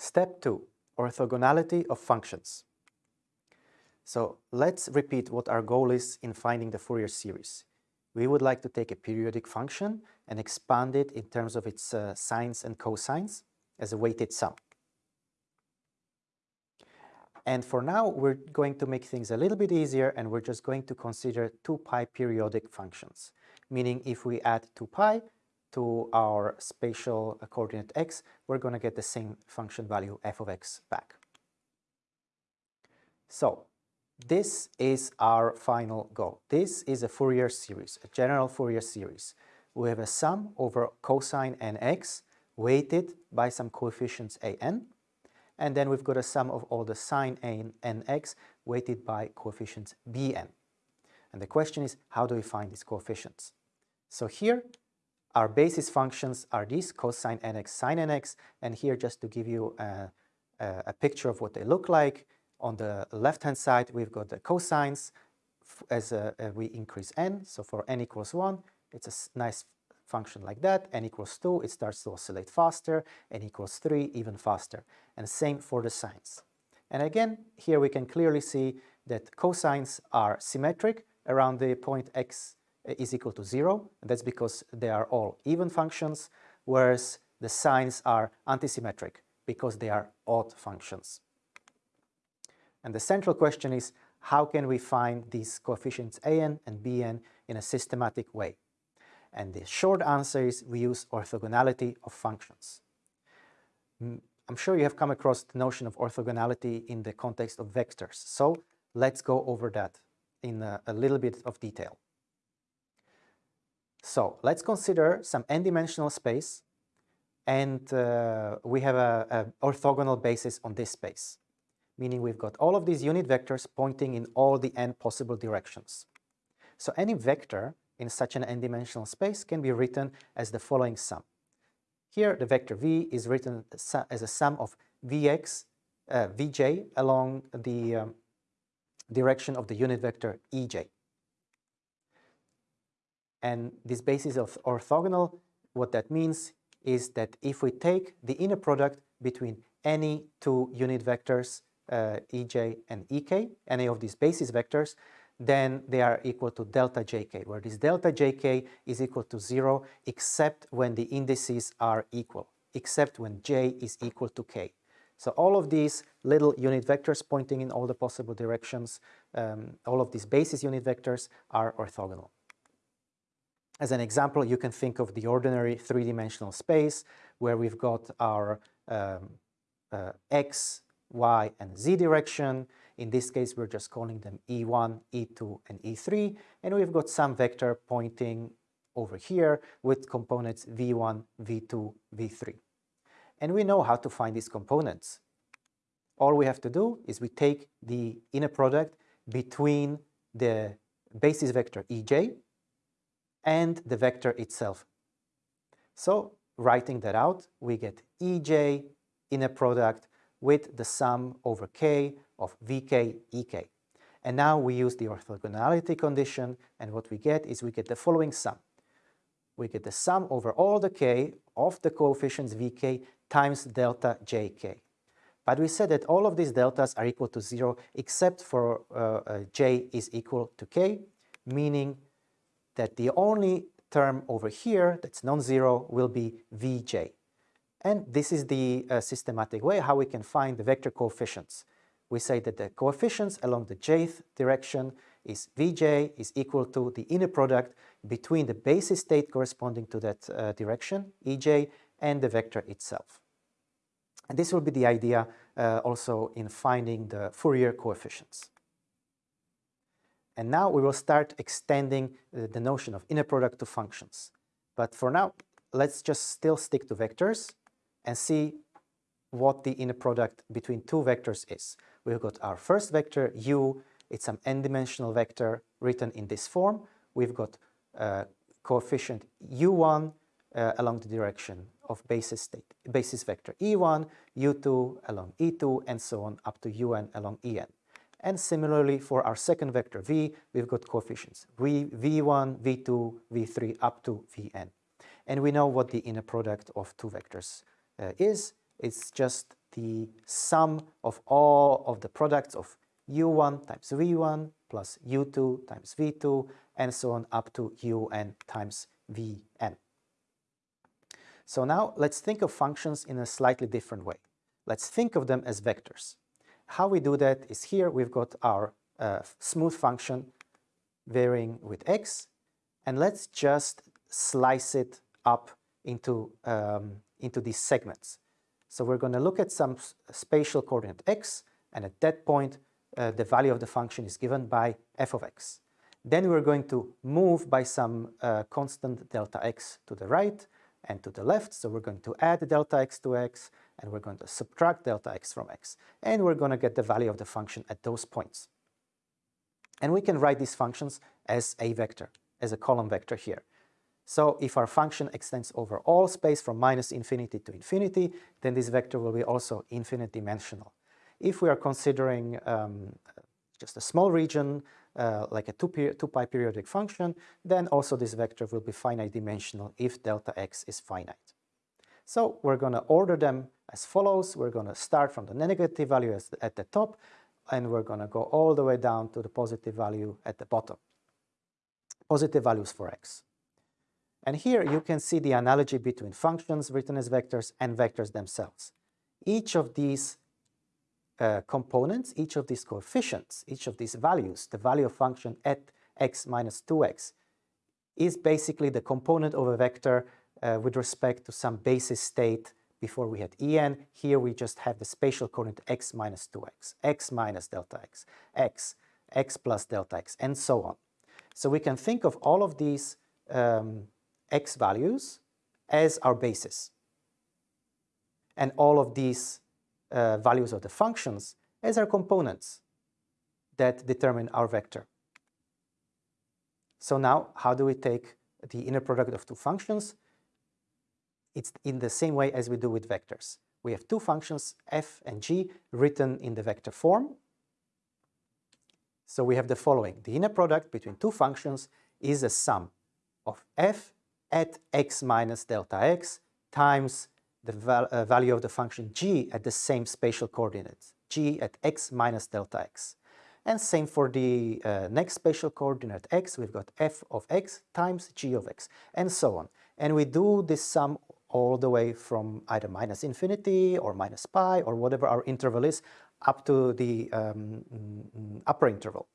Step 2. Orthogonality of functions. So let's repeat what our goal is in finding the Fourier series. We would like to take a periodic function and expand it in terms of its uh, sines and cosines as a weighted sum. And for now, we're going to make things a little bit easier and we're just going to consider 2 pi periodic functions, meaning if we add 2 pi to our spatial coordinate x, we're going to get the same function value f of x back. So this is our final goal. This is a Fourier series, a general Fourier series. We have a sum over cosine nx weighted by some coefficients a n and then we've got a sum of all the sine nx weighted by coefficients bn. And the question is, how do we find these coefficients? So here, our basis functions are these, cosine nx, sine nx, and here just to give you a, a, picture of what they look like, on the left-hand side, we've got the cosines as a, a we increase n, so for n equals 1, it's a nice function like that, n equals 2, it starts to oscillate faster, n equals 3, even faster. And same for the sines. And again, here we can clearly see that cosines are symmetric around the point x Uh, is equal to 0, that's because they are all even functions, whereas the sines are antisymmetric because they are odd functions. And the central question is, how can we find these coefficients an and bn in a systematic way? And the short answer is we use orthogonality of functions. Mm, I'm sure you have come across the notion of orthogonality in the context of vectors. So let's go over that in a, a little bit of detail. So let's consider some n-dimensional space and uh, we have an orthogonal basis on this space, meaning we've got all of these unit vectors pointing in all the n possible directions. So any vector in such an n-dimensional space can be written as the following sum. Here the vector v is written as a sum of vx, uh, vj along the um, direction of the unit vector ej. And this basis of orthogonal, what that means is that if we take the inner product between any two unit vectors, uh, ej and ek, any of these basis vectors, then they are equal to delta jk, where this delta jk is equal to 0 except when the indices are equal, except when j is equal to k. So all of these little unit vectors pointing in all the possible directions, um, all of these basis unit vectors are orthogonal. As an example, you can think of the ordinary three-dimensional space where we've got our um, uh, x, y, and z direction, in this case, we're just calling them E1, E2, and E3, and we've got some vector pointing over here with components V1, V2, V3. And we know how to find these components. All we have to do is we take the inner product between the basis vector Ej and the vector itself. So writing that out, we get Ej in a product with the sum over k of vk ek. And now we use the orthogonality condition and what we get is we get the following sum. We get the sum over all the k of the coefficients vk times delta jk. But we said that all of these deltas are equal to 0 except for uh, uh, j is equal to k, meaning that the only term over here that's non-zero will be vj. And this is the uh, systematic way how we can find the vector coefficients we say that the coefficients along the jth direction is Vj is equal to the inner product between the basis state corresponding to that uh, direction, Ej, and the vector itself. And this will be the idea uh, also in finding the Fourier coefficients. And now we will start extending uh, the notion of inner product to functions. But for now, let's just still stick to vectors and see what the inner product between two vectors is we've got our first vector u, it's an n-dimensional vector written in this form. We've got uh, coefficient u1 uh, along the direction of basis state, basis vector e1, u2 along e2, and so on up to un along en. And similarly for our second vector v, we've got coefficients v, v1, v2, v3 up to vn. And we know what the inner product of two vectors uh, is. It's just the sum of all of the products of u1 times v1 plus u2 times v2 and so on up to un times vn. So now let's think of functions in a slightly different way. Let's think of them as vectors. How we do that is here we've got our uh, smooth function varying with x and let's just slice it up into, um, into these segments. So we're going to look at some spatial coordinate x and at that point uh, the value of the function is given by f of x. Then we're going to move by some uh, constant delta x to the right and to the left. So we're going to add delta x to x and we're going to subtract delta x from x. And we're going to get the value of the function at those points. And we can write these functions as a vector, as a column vector here. So if our function extends over all space from minus infinity to infinity, then this vector will be also infinite dimensional. If we are considering um, just a small region, uh, like a 2, pi, 2 pi periodic function, then also this vector will be finite dimensional if delta x is finite. So we're going to order them as follows. We're going to start from the negative value at the top, and we're going to go all the way down to the positive value at the bottom. Positive values for x. And here you can see the analogy between functions written as vectors and vectors themselves. Each of these uh, components, each of these coefficients, each of these values, the value of function at x minus 2x, is basically the component of a vector uh, with respect to some basis state before we had en. Here we just have the spatial coordinate x minus 2x, x minus delta x, x, x plus delta x, and so on. So we can think of all of these um, x values as our basis. And all of these uh, values of the functions as our components that determine our vector. So now, how do we take the inner product of two functions? It's in the same way as we do with vectors. We have two functions, f and g, written in the vector form. So we have the following. The inner product between two functions is a sum of f at x minus delta x times the val uh, value of the function g at the same spatial coordinates, g at x minus delta x. And same for the uh, next spatial coordinate x, we've got f of x times g of x, and so on. And we do this sum all the way from either minus infinity or minus pi or whatever our interval is up to the um, mm, upper interval,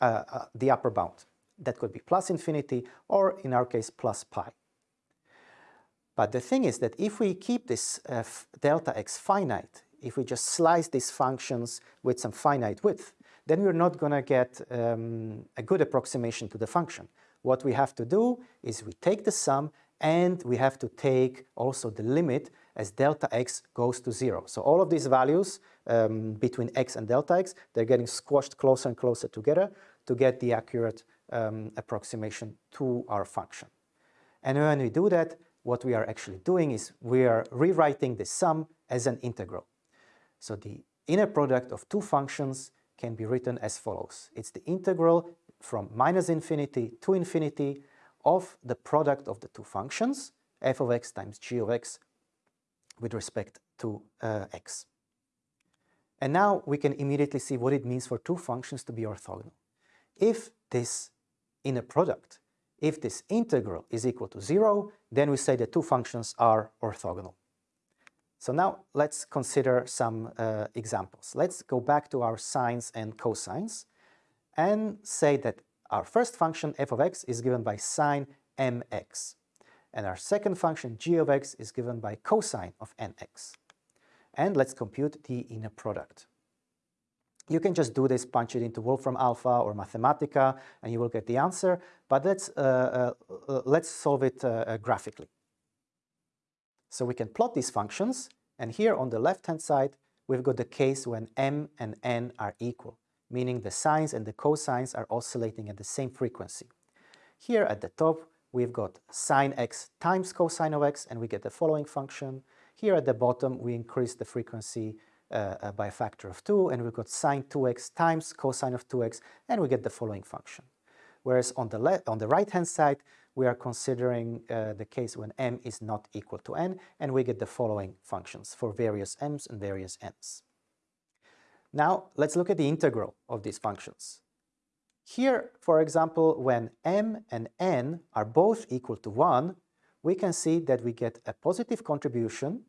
uh, uh, the upper bound. That could be plus infinity or in our case plus pi. But the thing is that if we keep this uh, delta x finite, if we just slice these functions with some finite width, then we're not going to get um, a good approximation to the function. What we have to do is we take the sum and we have to take also the limit as delta x goes to zero. So all of these values um, between x and delta x, they're getting squashed closer and closer together to get the accurate um, approximation to our function. And when we do that, what we are actually doing is we are rewriting the sum as an integral. So the inner product of two functions can be written as follows. It's the integral from minus infinity to infinity of the product of the two functions, f of x times g of x, with respect to uh, x. And now we can immediately see what it means for two functions to be orthogonal. If this inner product if this integral is equal to zero, then we say the two functions are orthogonal. So now let's consider some uh, examples. Let's go back to our sines and cosines and say that our first function f of x is given by sine mx and our second function g of x is given by cosine of nx. And let's compute the inner product. You can just do this, punch it into Wolfram Alpha or Mathematica, and you will get the answer. But let's, uh, uh, let's solve it uh, graphically. So we can plot these functions, and here on the left-hand side, we've got the case when m and n are equal, meaning the sines and the cosines are oscillating at the same frequency. Here at the top, we've got sine x times cosine of x, and we get the following function. Here at the bottom, we increase the frequency uh, by a factor of 2, and we've got sine 2x times cosine of 2x, and we get the following function. Whereas on the, on the right-hand side, we are considering uh, the case when m is not equal to n, and we get the following functions for various m's and various n's. Now, let's look at the integral of these functions. Here, for example, when m and n are both equal to 1, we can see that we get a positive contribution,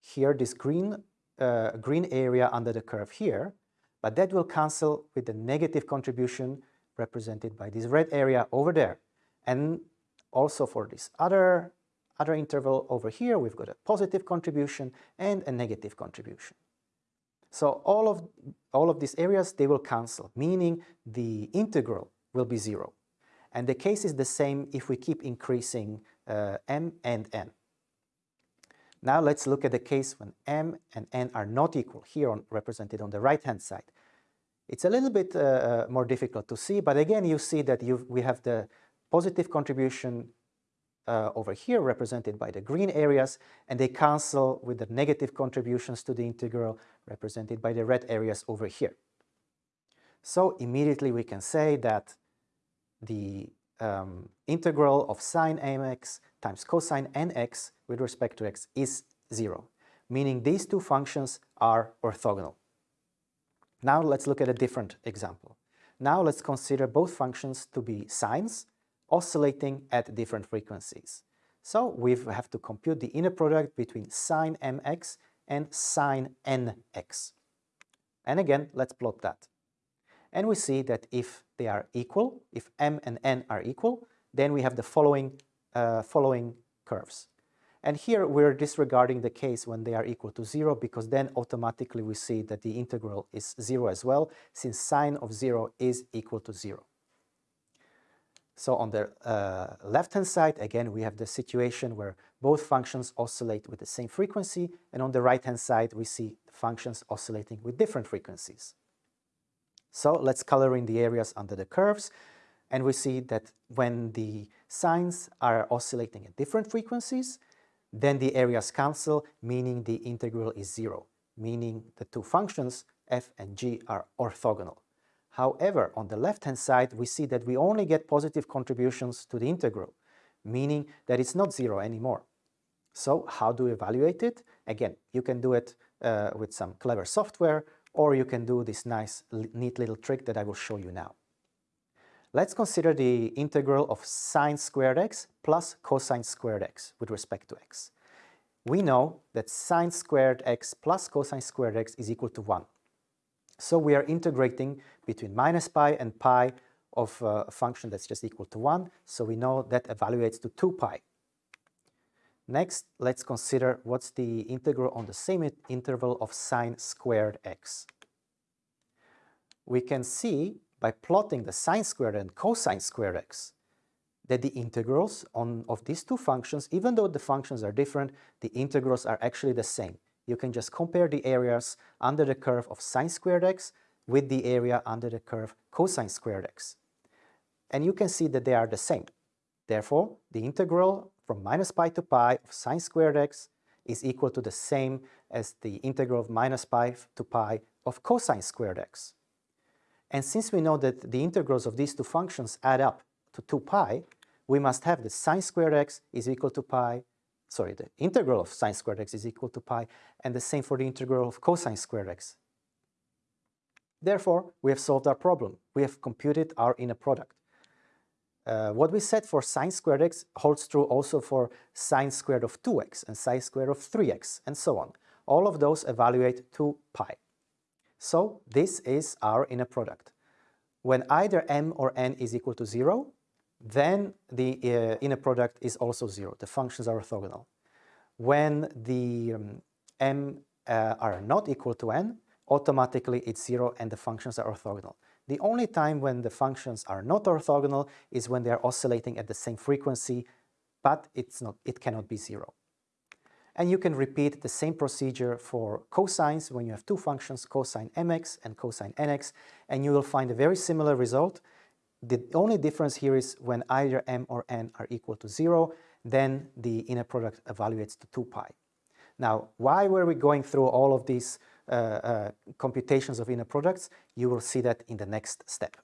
here this green, uh, green area under the curve here, but that will cancel with the negative contribution represented by this red area over there. And also for this other, other interval over here, we've got a positive contribution and a negative contribution. So all of, all of these areas, they will cancel, meaning the integral will be zero. And the case is the same if we keep increasing uh, m and n. Now let's look at the case when m and n are not equal, here on, represented on the right-hand side. It's a little bit uh, uh more difficult to see, but again you see that you we have the positive contribution uh, over here represented by the green areas, and they cancel with the negative contributions to the integral represented by the red areas over here. So immediately we can say that the um, integral of sine mx times cosine nx with respect to x is 0, meaning these two functions are orthogonal. Now let's look at a different example. Now let's consider both functions to be sines oscillating at different frequencies. So we have to compute the inner product between sine mx and sine nx. And again, let's plot that. And we see that if they are equal, if m and n are equal, then we have the following, uh, following curves. And here we're disregarding the case when they are equal to zero because then automatically we see that the integral is zero as well since sine of zero is equal to zero. So on the uh, left-hand side, again, we have the situation where both functions oscillate with the same frequency, and on the right-hand side, we see functions oscillating with different frequencies. So let's color in the areas under the curves, and we see that when the sines are oscillating at different frequencies, then the areas cancel, meaning the integral is zero, meaning the two functions, f and g, are orthogonal. However, on the left-hand side, we see that we only get positive contributions to the integral, meaning that it's not zero anymore. So how do we evaluate it? Again, you can do it uh, with some clever software, or you can do this nice, neat little trick that I will show you now. Let's consider the integral of sine squared x plus cosine squared x with respect to x. We know that sine squared x plus cosine squared x is equal to 1. So we are integrating between minus pi and pi of uh, a function that's just equal to 1. So we know that evaluates to 2 pi. Next, let's consider what's the integral on the same interval of sine squared x. We can see by plotting the sine squared and cosine squared x that the integrals on, of these two functions, even though the functions are different, the integrals are actually the same you can just compare the areas under the curve of sine squared x with the area under the curve cosine squared x. And you can see that they are the same. Therefore, the integral from minus pi to pi of sine squared x is equal to the same as the integral of minus pi to pi of cosine squared x. And since we know that the integrals of these two functions add up to 2 pi, we must have that sine squared x is equal to pi sorry, the integral of sine squared x is equal to pi, and the same for the integral of cosine squared x. Therefore, we have solved our problem. We have computed our inner product. Uh, what we said for sine squared x holds true also for sine squared of 2x and sine squared of 3x and so on. All of those evaluate to pi. So this is our inner product. When either m or n is equal to 0, then the uh, inner product is also zero. The functions are orthogonal. When the um, m uh, are not equal to n, automatically it's zero and the functions are orthogonal. The only time when the functions are not orthogonal is when they are oscillating at the same frequency, but it's not, it cannot be zero. And you can repeat the same procedure for cosines when you have two functions, cosine mx and cosine nx, and you will find a very similar result the only difference here is when either m or n are equal to 0, then the inner product evaluates to 2 pi. Now, why were we going through all of these uh, uh, computations of inner products? You will see that in the next step.